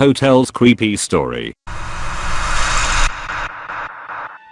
Hotel's creepy story.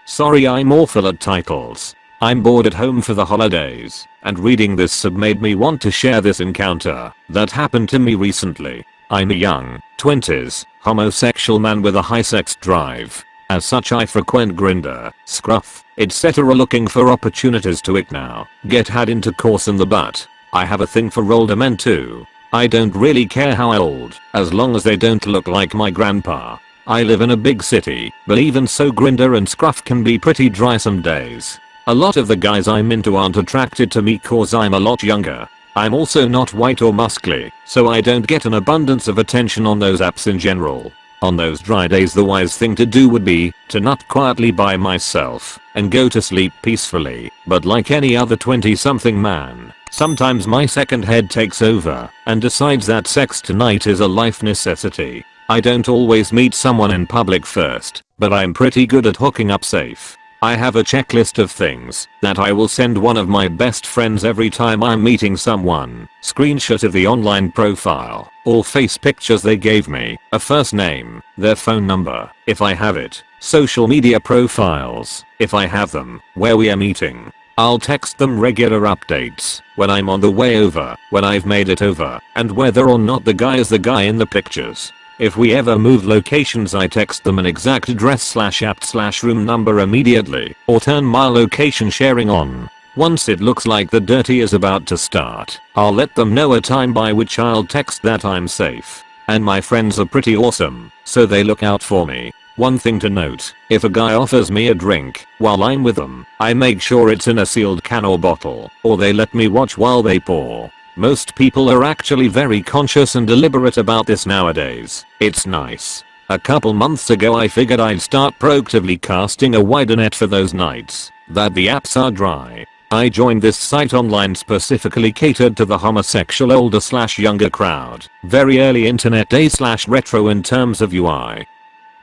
Sorry I'm awful at titles. I'm bored at home for the holidays, and reading this sub made me want to share this encounter that happened to me recently. I'm a young, 20s, homosexual man with a high sex drive. As such I frequent Grindr, Scruff, etc. looking for opportunities to it now, get had intercourse in the butt. I have a thing for older men too. I don't really care how old, as long as they don't look like my grandpa. I live in a big city, but even so Grindr and Scruff can be pretty dry some days. A lot of the guys I'm into aren't attracted to me cause I'm a lot younger. I'm also not white or muscly, so I don't get an abundance of attention on those apps in general. On those dry days the wise thing to do would be to nut quietly by myself and go to sleep peacefully, but like any other 20 something man, Sometimes my second head takes over and decides that sex tonight is a life necessity. I don't always meet someone in public first, but I'm pretty good at hooking up safe. I have a checklist of things that I will send one of my best friends every time I'm meeting someone. Screenshot of the online profile, all face pictures they gave me, a first name, their phone number, if I have it, social media profiles, if I have them, where we are meeting, I'll text them regular updates when I'm on the way over, when I've made it over, and whether or not the guy is the guy in the pictures. If we ever move locations I text them an exact address slash apt slash room number immediately or turn my location sharing on. Once it looks like the dirty is about to start, I'll let them know a time by which I'll text that I'm safe. And my friends are pretty awesome, so they look out for me. One thing to note, if a guy offers me a drink while I'm with them, I make sure it's in a sealed can or bottle, or they let me watch while they pour. Most people are actually very conscious and deliberate about this nowadays. It's nice. A couple months ago I figured I'd start proactively casting a wider net for those nights that the apps are dry. I joined this site online specifically catered to the homosexual older slash younger crowd. Very early internet day slash retro in terms of UI.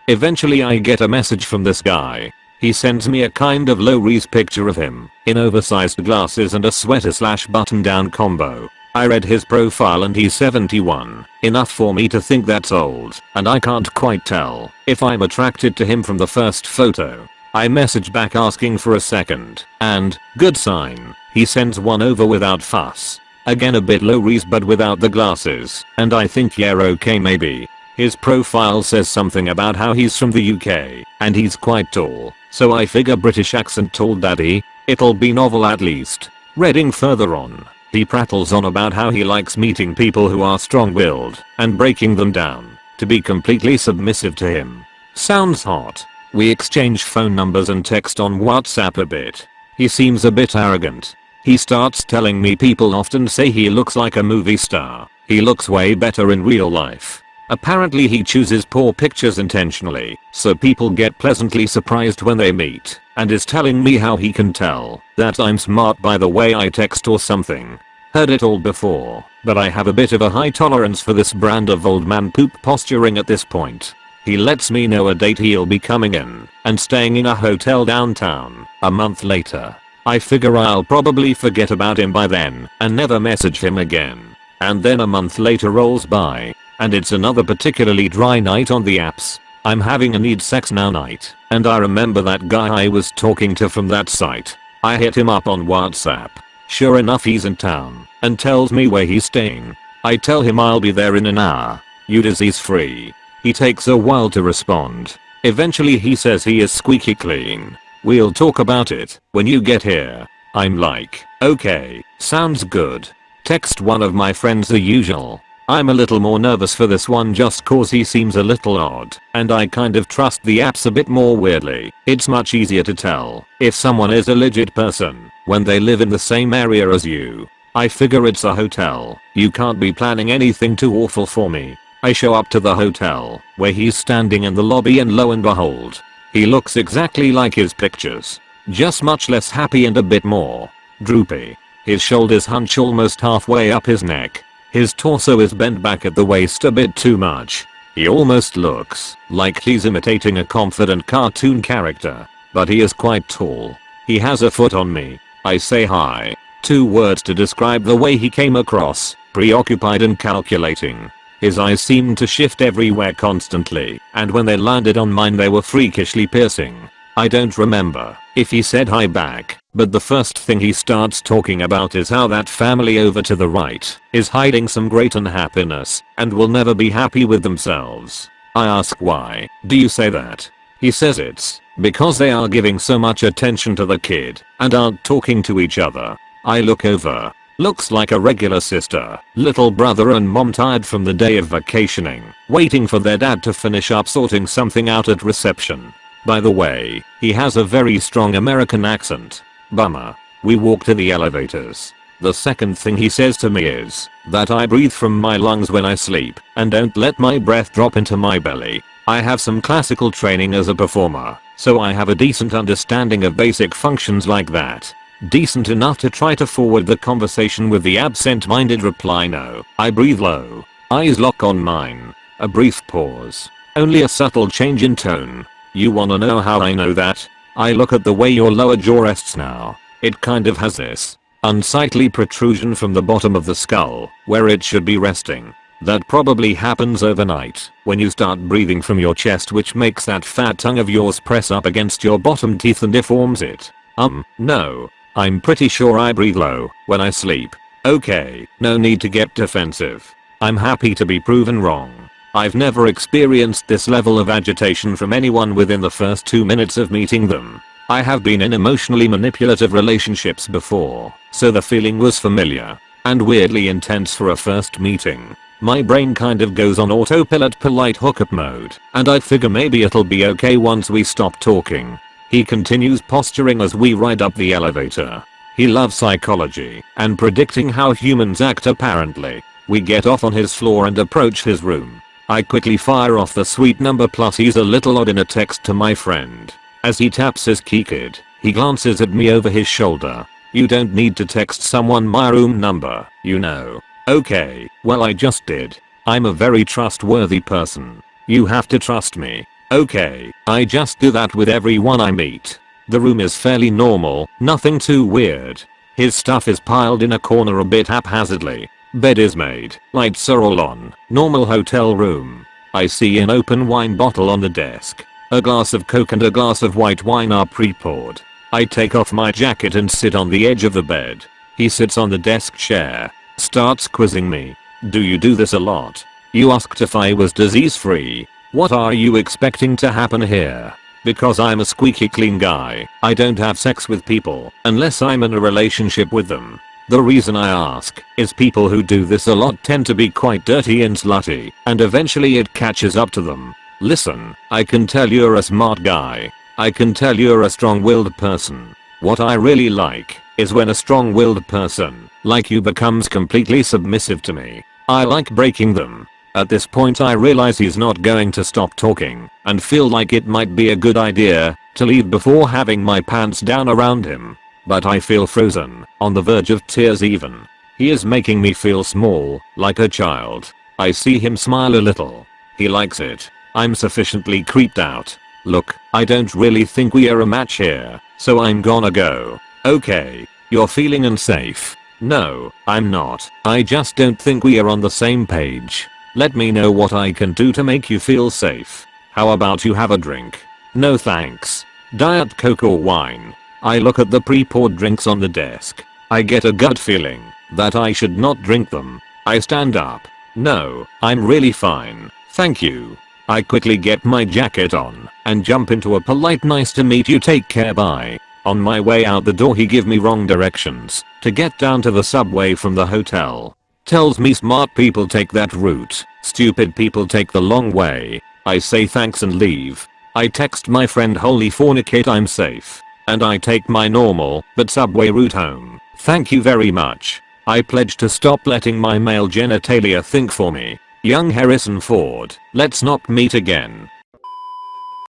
Eventually I get a message from this guy. He sends me a kind of low-res picture of him, in oversized glasses and a sweater slash button down combo. I read his profile and he's 71, enough for me to think that's old, and I can't quite tell if I'm attracted to him from the first photo. I message back asking for a second, and, good sign, he sends one over without fuss. Again a bit low res but without the glasses, and I think yeah okay maybe, his profile says something about how he's from the UK, and he's quite tall, so I figure British accent tall daddy, it'll be novel at least. Reading further on, he prattles on about how he likes meeting people who are strong-willed and breaking them down to be completely submissive to him. Sounds hot. We exchange phone numbers and text on WhatsApp a bit. He seems a bit arrogant. He starts telling me people often say he looks like a movie star. He looks way better in real life. Apparently he chooses poor pictures intentionally, so people get pleasantly surprised when they meet, and is telling me how he can tell that I'm smart by the way I text or something. Heard it all before, but I have a bit of a high tolerance for this brand of old man poop posturing at this point. He lets me know a date he'll be coming in and staying in a hotel downtown a month later. I figure I'll probably forget about him by then and never message him again. And then a month later rolls by and it's another particularly dry night on the apps. I'm having a need sex now night, and I remember that guy I was talking to from that site. I hit him up on WhatsApp. Sure enough he's in town, and tells me where he's staying. I tell him I'll be there in an hour. You disease free. He takes a while to respond. Eventually he says he is squeaky clean. We'll talk about it when you get here. I'm like, okay, sounds good. Text one of my friends the usual. I'm a little more nervous for this one just cause he seems a little odd, and I kind of trust the apps a bit more weirdly. It's much easier to tell if someone is a legit person when they live in the same area as you. I figure it's a hotel, you can't be planning anything too awful for me. I show up to the hotel, where he's standing in the lobby and lo and behold, he looks exactly like his pictures. Just much less happy and a bit more droopy. His shoulders hunch almost halfway up his neck his torso is bent back at the waist a bit too much. He almost looks like he's imitating a confident cartoon character, but he is quite tall. He has a foot on me. I say hi. Two words to describe the way he came across, preoccupied and calculating. His eyes seemed to shift everywhere constantly, and when they landed on mine they were freakishly piercing. I don't remember if he said hi back, but the first thing he starts talking about is how that family over to the right is hiding some great unhappiness and will never be happy with themselves. I ask why do you say that? He says it's because they are giving so much attention to the kid and aren't talking to each other. I look over. Looks like a regular sister, little brother and mom tired from the day of vacationing, waiting for their dad to finish up sorting something out at reception. By the way, he has a very strong American accent. Bummer. We walk to the elevators. The second thing he says to me is that I breathe from my lungs when I sleep and don't let my breath drop into my belly. I have some classical training as a performer, so I have a decent understanding of basic functions like that. Decent enough to try to forward the conversation with the absent-minded reply no. I breathe low. Eyes lock on mine. A brief pause. Only a subtle change in tone. You wanna know how I know that? I look at the way your lower jaw rests now. It kind of has this unsightly protrusion from the bottom of the skull, where it should be resting. That probably happens overnight, when you start breathing from your chest which makes that fat tongue of yours press up against your bottom teeth and deforms it. Um, no. I'm pretty sure I breathe low, when I sleep. Okay, no need to get defensive. I'm happy to be proven wrong. I've never experienced this level of agitation from anyone within the first 2 minutes of meeting them. I have been in emotionally manipulative relationships before, so the feeling was familiar and weirdly intense for a first meeting. My brain kind of goes on autopilot polite hookup mode, and I figure maybe it'll be okay once we stop talking. He continues posturing as we ride up the elevator. He loves psychology and predicting how humans act apparently. We get off on his floor and approach his room. I quickly fire off the suite number plus he's a little odd in a text to my friend. As he taps his keycard, he glances at me over his shoulder. You don't need to text someone my room number, you know. Okay, well I just did. I'm a very trustworthy person. You have to trust me. Okay, I just do that with everyone I meet. The room is fairly normal, nothing too weird. His stuff is piled in a corner a bit haphazardly, Bed is made, lights are all on, normal hotel room. I see an open wine bottle on the desk. A glass of coke and a glass of white wine are pre-poured. I take off my jacket and sit on the edge of the bed. He sits on the desk chair, starts quizzing me. Do you do this a lot? You asked if I was disease free. What are you expecting to happen here? Because I'm a squeaky clean guy, I don't have sex with people unless I'm in a relationship with them. The reason I ask is people who do this a lot tend to be quite dirty and slutty, and eventually it catches up to them. Listen, I can tell you're a smart guy. I can tell you're a strong-willed person. What I really like is when a strong-willed person, like you becomes completely submissive to me. I like breaking them. At this point I realize he's not going to stop talking, and feel like it might be a good idea to leave before having my pants down around him. But I feel frozen, on the verge of tears even. He is making me feel small, like a child. I see him smile a little. He likes it. I'm sufficiently creeped out. Look, I don't really think we are a match here, so I'm gonna go. Okay. You're feeling unsafe. No, I'm not. I just don't think we are on the same page. Let me know what I can do to make you feel safe. How about you have a drink? No thanks. Diet Coke or wine. I look at the pre-poured drinks on the desk. I get a gut feeling that I should not drink them. I stand up. No, I'm really fine. Thank you. I quickly get my jacket on and jump into a polite nice to meet you take care bye. On my way out the door he give me wrong directions to get down to the subway from the hotel. Tells me smart people take that route, stupid people take the long way. I say thanks and leave. I text my friend holy fornicate I'm safe. And I take my normal, but subway route home. Thank you very much. I pledge to stop letting my male genitalia think for me. Young Harrison Ford, let's not meet again.